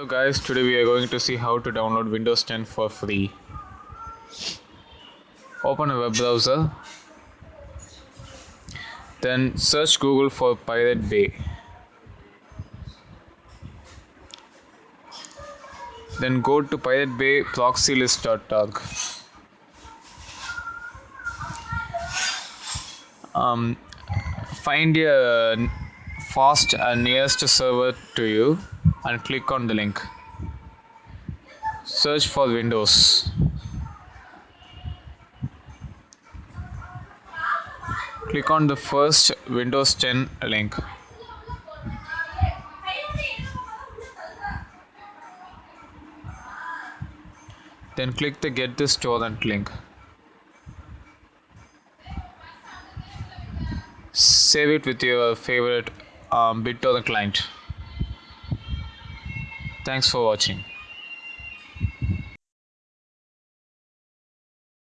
Hello guys, today we are going to see how to download Windows 10 for free. Open a web browser, then search Google for Pirate Bay. Then go to Pirate Bay proxylist.org. Um, find your fast and nearest server to you and click on the link. Search for Windows. Click on the first Windows 10 link. Then click the Get this torrent link. Save it with your favorite um, BitTorrent client. Thanks for watching.